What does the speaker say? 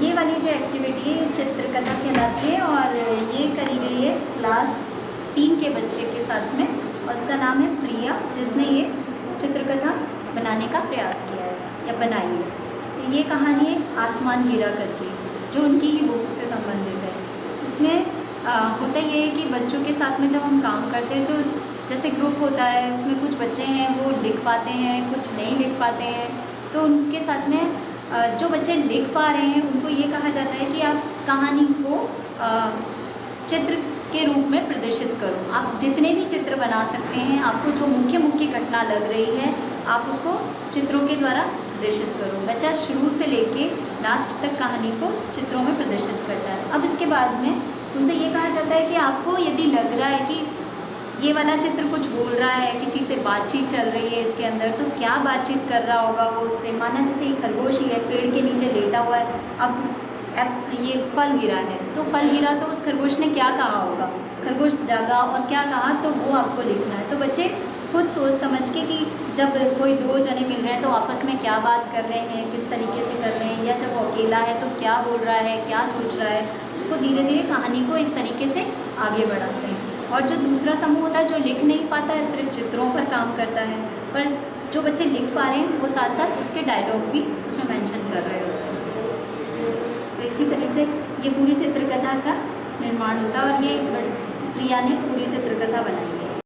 ये वाली जो एक्टिविटी है चित्रकथा कहलाती है और ये करी गई है क्लास तीन के बच्चे के साथ में और उसका नाम है प्रिया जिसने ये चित्रकथा बनाने का प्रयास किया है या बनाई है। ये कहानी है आसमान गिरा करके जो उनकी ही बुक से संबंधित है। इसमें आ, होता ये है कि बच्चों के साथ में जब हम काम करते हैं तो जैसे ग्रुप होता है उसमें कुछ बच्चे हैं वो लिख पाते हैं कुछ नहीं लिख पाते हैं तो उनके साथ में जो बच्चे लिख पा रहे हैं, उनको ये कहा जाता है कि आप कहानी को चित्र के रूप में प्रदर्शित करो। आप जितने भी चित्र बना सकते हैं, आपको जो मुख्य मुख्य घटना लग रही है, आप उसको चित्रों के द्वारा प्रदर्शित करो। बच्चा शुरू से लेके लास्ट तक कहानी को चित्रों में प्रदर्शित करता है। अब इसके बाद में उनसे ये कहा जाता है कि आपको यदि लग रहा है कि ये वाला चित्र कुछ बोल रहा है, किसी से बातचीत चल रही है इसके अंदर तो क्या बातचीत कर रहा होगा वो उससे? माना जैसे एक खरगोश ही है, पेड़ के नीचे लेटा हुआ है, अब ये फल गिरा है तो फल गिरा तो उस खरगोश ने क्या कहा होगा? खरगोश जागा और क्या कहा? तो वो आपको लिखना है। तो बच्चे, खुद सोच समझ के कि जब कोई दो जने मिल रहे हैं तो आपस में क्या बात कर रहे हैं, किस तरीके से कर रहे हैं, या जब वो अकेला है तो क्या बोल रहा है, क्या सोच रहा है, उसको धीरे धीरे कहानी को इस तरीके से आगे बढ़ाते हैं। और जो दूसरा समूह होता है जो लिख नहीं पाता है, सिर्फ़ चित्रों पर काम करता है, पर जो बच्चे लिख पा रहे हैं, वो साथ साथ उसके डायलॉग भी उसमें मेंशन कर रहे होते हैं। तो इसी तरह से ये पूरी चित्रकथा का निर्माण होता है और ये, प्रिया ने पूरी चित्रकथा बनाई।